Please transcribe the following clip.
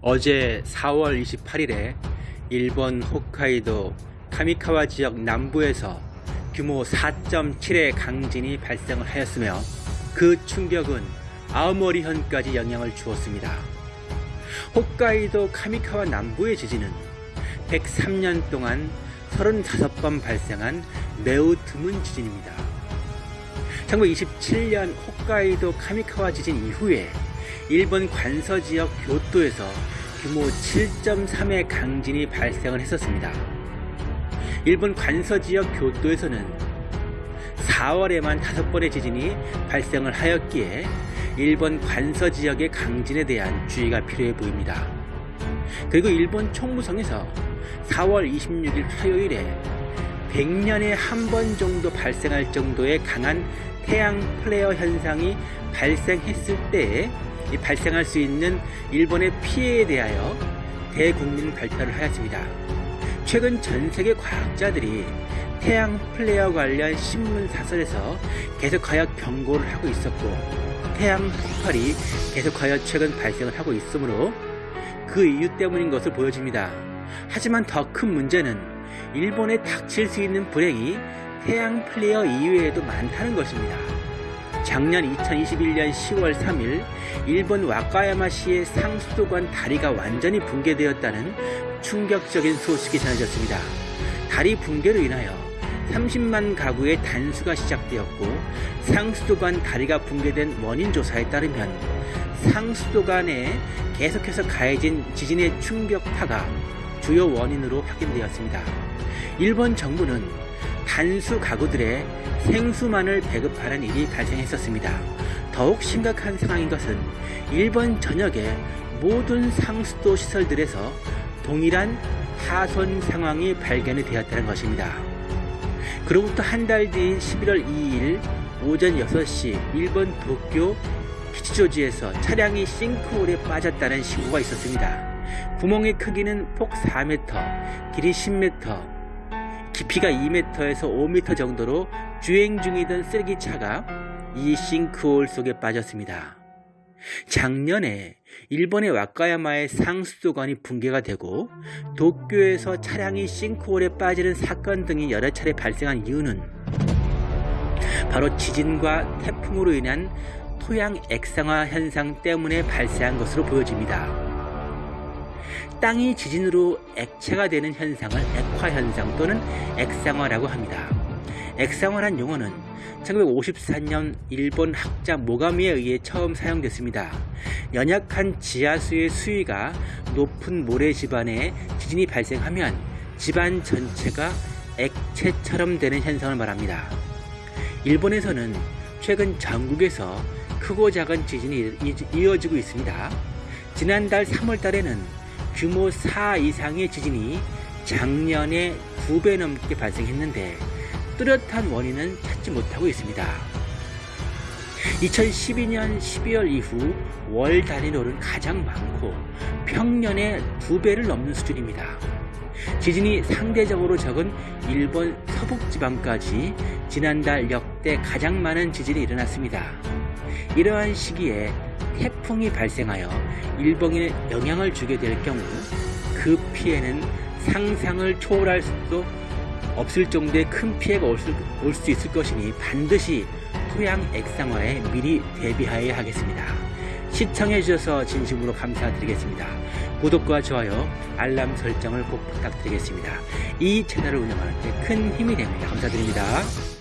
어제 4월 28일에 일본 홋카이도 카미카와 지역 남부에서 규모 4.7의 강진이 발생을 하였으며 그 충격은 아오모리현까지 영향을 주었습니다. 홋카이도 카미카와 남부의 지진은 103년 동안 35번 발생한 매우 드문 지진입니다. 1927년 홋카이도 카미카와 지진 이후에 일본 관서 지역 교토에서 규모 7.3의 강진이 발생을 했었습니다. 일본 관서 지역 교토에서는 4월에만 5번의 지진이 발생을 하였기에 일본 관서 지역의 강진에 대한 주의가 필요해 보입니다. 그리고 일본 총무성에서 4월 26일 화요일에 100년에 한 번 정도 발생할 정도의 강한 태양 플레어 현상이 발생했을 때에 발생할 수 있는 일본의 피해에 대하여 대국민 발표를 하였습니다. 최근 전 세계 과학자들이 태양 플레어 관련 신문 사설에서 계속하여 경고를 하고 있었고 태양 폭발이 계속하여 최근 발생을 하고 있으므로 그 이유 때문인 것을 보여집니다. 하지만 더 큰 문제는 일본에 닥칠 수 있는 불행이 태양 플레어 이외에도 많다는 것입니다. 작년 2021년 10월 3일 일본 와카야마시의 상수도관 다리가 완전히 붕괴되었다는 충격적인 소식이 전해졌습니다. 다리 붕괴로 인하여 30만 가구의 단수가 시작되었고 상수도관 다리가 붕괴된 원인 조사에 따르면 상수도관에 계속해서 가해진 지진의 충격파가 주요 원인으로 확인되었습니다. 일본 정부는 단수 가구들의 생수만을 배급하는 일이 발생했었습니다. 더욱 심각한 상황인 것은 일본 전역의 모든 상수도 시설들에서 동일한 파손 상황이 발견이 되었다는 것입니다. 그로부터 한 달 뒤인 11월 2일 오전 6시 일본 도쿄 키치조지에서 차량이 싱크홀에 빠졌다는 신고가 있었습니다. 구멍의 크기는 폭 4m, 길이 10m, 깊이가 2m에서 5m 정도로 주행 중이던 쓰레기차가 이 싱크홀 속에 빠졌습니다. 작년에 일본의 와카야마의 상수도관이 붕괴가 되고 도쿄에서 차량이 싱크홀에 빠지는 사건 등이 여러 차례 발생한 이유는 바로 지진과 태풍으로 인한 토양 액상화 현상 때문에 발생한 것으로 보여집니다. 땅이 지진으로 액체가 되는 현상을 액화현상 또는 액상화라고 합니다. 액상화란 용어는 1954년 일본 학자 모가미에 의해 처음 사용됐습니다. 연약한 지하수의 수위가 높은 모래 집안에 지진이 발생하면 집안 전체가 액체처럼 되는 현상을 말합니다. 일본에서는 최근 전국에서 크고 작은 지진이 이어지고 있습니다. 지난달 3월 달에는 규모 4 이상의 지진이 작년에 2배 넘게 발생했는데 뚜렷한 원인은 찾지 못하고 있습니다. 2012년 12월 이후 월 단위로는 가장 많고 평년의 2배를 넘는 수준입니다. 지진이 상대적으로 적은 일본 서북지방까지 지난달 역대 가장 많은 지진이 일어났습니다. 이러한 시기에 태풍이 발생하여 일본에 영향을 주게 될 경우 그 피해는 상상을 초월할 수도 없을 정도의 큰 피해가 올수 있을 것이니 반드시 토양 액상화에 미리 대비하여야 하겠습니다. 시청해 주셔서 진심으로 감사드리겠습니다. 구독과 좋아요, 알람 설정을 꼭 부탁드리겠습니다. 이 채널을 운영하는 데 큰 힘이 됩니다. 감사드립니다.